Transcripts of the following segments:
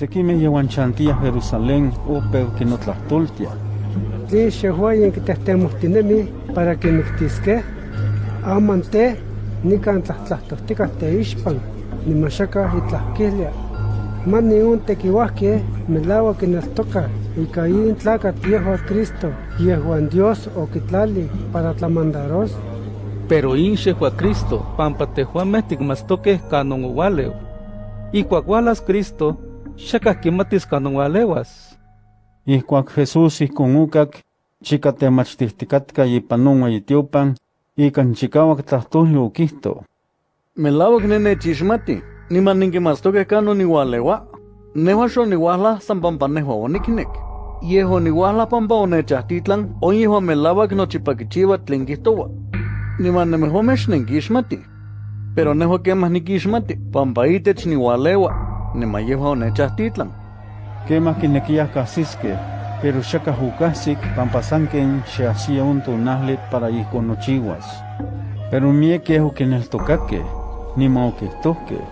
Sequime yehuan chantia Jerusalén opeu que no tlahtoltia. Tli xehuayen quitehtemostinemi para que mictisque, amante nican tlahtlahtostica teixpan, nimaxaca itlahquilia. Mani un tequihuasque melaua que nos toca, y caín tlacat yehuan Cristo, yehuan Dios o quitlali para tlamandaros. Pero inche a Cristo, pampa tehuameh ticmastoqueh canon ualeu. Y cuacualas Cristo, xacah quimatis canon ualewas. Ihcuac Jesús ihcon ucac, chica temachtihticatka ipan non ueyitiopan, ican chicauac tlahtolli oquihto. Melauac nenechixmati, niman ninquimastoqueh canon iualeua. Nehuan xoniuahla san pampa nehua onicnec. Yehuan niuahla pampa onechahtitlan, on yehuan melauac nochipaquichiua tlen quihtoua. Niman nemehuameh xnenquixmati. Pero nehua quemah niquixmati, pampa itech niualeua, niman yehuan onechahtitlan. Quemah quinequiyah cahsisqueh, pero xacah ucahsic pampa san quen xeahsia un tonahli para ihcon nochiuas. Pero miequeh oquineltocaqueh, niman oquihtohqueh.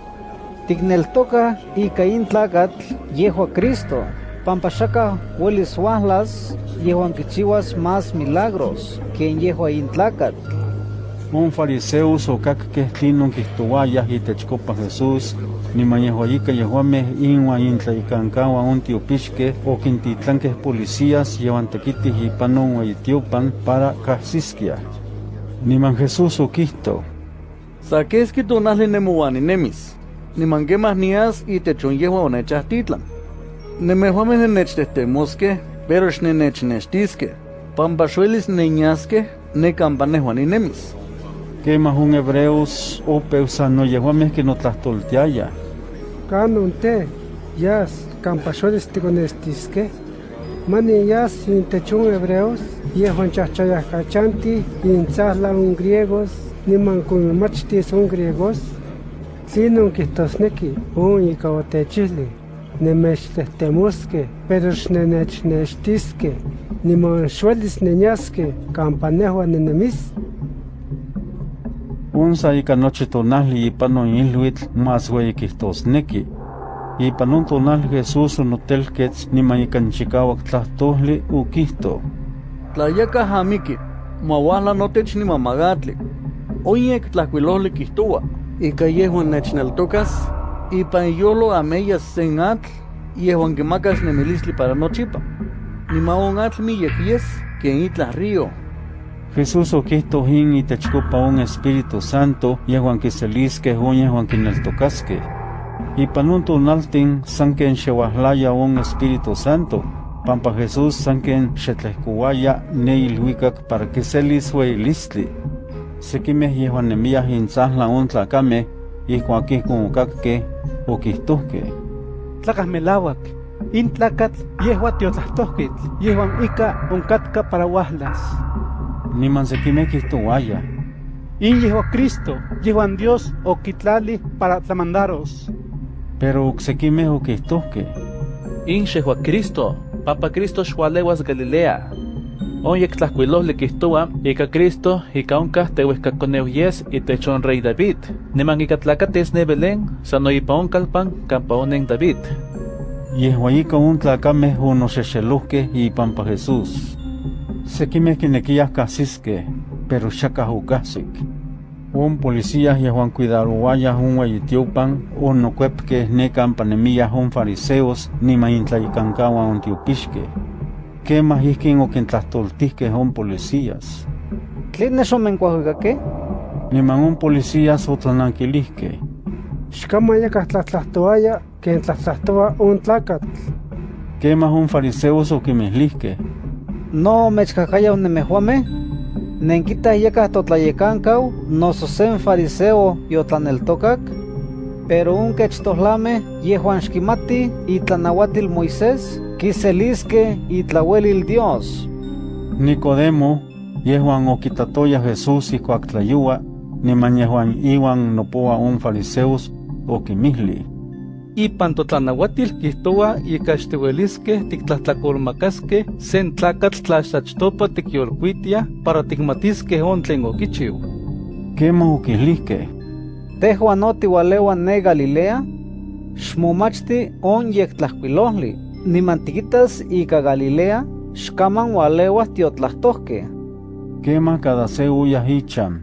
Ticneltoca ica in tlacatl yehua Cristo, pampa xacah huelis uahlas yehuan quichiuas más milagros que en yehua in tlacatl. Un fariseos ocacqueh tlinon quihtouayah itechcopa Jesús, niman yehuayica yehuameh inua intlaicancaua un tiopixqueh oquintitlanqueh policías yehuan tequitih ipan non ueyitiopan para cahsisquiah. Niman Jesús oquihto, Saquesqui tonahli nemouaninemis, niman quemah nias itechon yehuan onechahtitlan. Nemehuameh nenechtettemosqueh, pero xnenechnextisqueh, pampa xuelis neñasqueh necampa nehuan ninemis. quemah un hebreos opeu san no yehuameh quinotlahtoltiayah. Canon te, yas, campaxoles ticonestisque, mani yas intechun hebreos, yehuan chachayahcachanti, intzahla un griegos, niman kumimachtis un griegos, tlinon quihtosneki, un ica otechihli, nemechtettemusque, pero xnenechnextisque, niman xuelis neñasque, campa nehua nenemis, Unsa ica nochi tonahli ipan non iluitl más ueyi quihtosneki. Ipan un tonahli Jesús onotelquetz niman ican chicauac tlahtolli uquihto. Tlayacah amiki, mauahla notech nimamagatli. Oyek tlahcuilohli quihtoua, ica yehuan nechneltocas, ipan iyolo ameyas sen atl, yehuan quimacas nemilistli para nochipa. Niman on atl miyek yes, quien itlah río, Jesús oquihto in itechcopa un Espíritu Santo yehuan quiselisqueh un yehuan quineltocasqueh. Ipan un tonaltin san quen xeuahlaya un Espíritu Santo, pampa Jesús san quen xetlehcouaya ne ilhuicac para quiselis ueyilistli. Sequimeh yehuan nemiah intzahla un tlacameh, ihcuac ihcon ocacqueh, oquihtohqueh. tlacah melauac, in tlacatl yehua tiotlahtohquitl, yehuan ica oncatca para uahlas. Niman sequimeh quihtouayah. In yehua Cristo, yehuan Dios oquitlali para tlamandaros. Pero ocsequimeh oquihtohqueh. Inche a Cristo, Papa Cristo xualewas Galilea. Oyek tlahcuilohli quihtoua, ica Cristo, ica oncah tehuehcaconeu yes itechon rey David. Niman ica tlacates ne Belén, sano ipa oncalpan, campa onen David. Yehuayica un tlacameh onoxexelohqueh ipampa Jesús. Pero xacah ocahsic. Un policías yehuan cuidarouayah un ueyitiopan onocuepqueh ne campa nemiyah un fariseos niman intlaicancauan un tiopixqueh. Quemah ihquin oquintlahtoltihqueh un policías. ¿Tlen xomencuahuicaque? Niman un policías otlananquilihqueh. xcamayacah tlatlahtoaya, quen tlatlahtoa un tlacatl. Quemah un fariseos oquimihlihqueh. No mechcahcaya nemehuameh, nenquitah yacah totlayecancau, noso sen fariseo yotlaneltocac, pero un quechtohlameh yehuan xquimati itlanauatil Moisés, quiselisque itlauelil Dios. Nicodemo, yehuan oquitatoya Jesús ihcuac tlayua, niman yehuan iwan nopoa un oquimihli. Ipan totlanauatil quihtoua ica xtiuelisqueh tictlahtlacolmacasqueh sen tlaxtlachtopa ticyolcuitiah para ticmatisqueh on tlen oquichiu. Quemah oquihlihqueh. Tehuan no tiualeua ne Galilea, Xmomachti on yektlahkuilohli, nimantiquitas ika Galilea, xkaman walewa tiotlahtohke. Quema cada se uyah icham,